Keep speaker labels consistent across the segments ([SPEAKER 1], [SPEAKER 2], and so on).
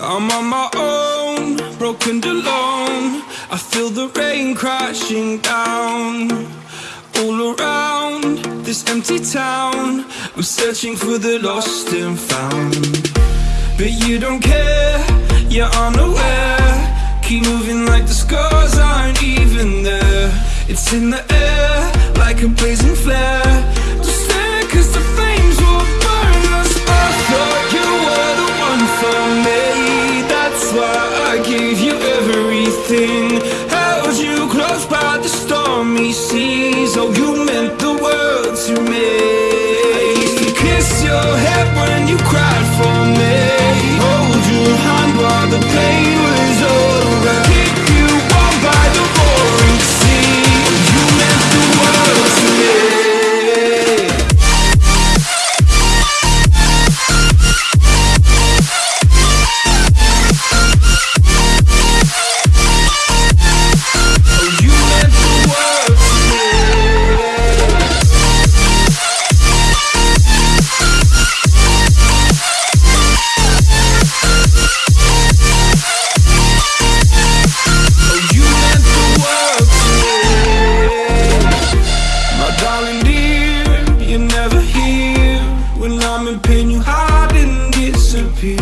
[SPEAKER 1] I'm on my own, broken alone. I feel the rain crashing down all around this empty town. I'm searching for the lost and found. But you don't care, you're unaware. Keep moving like the scars aren't even there. It's in the air, like a blazing flare. Oh, you meant the world Pain, you hide and disappear.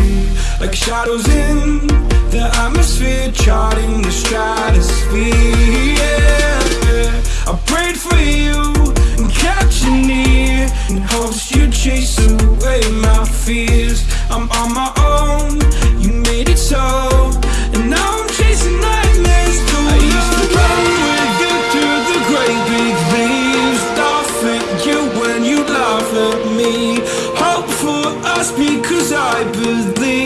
[SPEAKER 1] Like shadows in the atmosphere, charting the stratosphere. Yeah. I prayed for you and kept you near in hopes you'd chase away my my just because I believe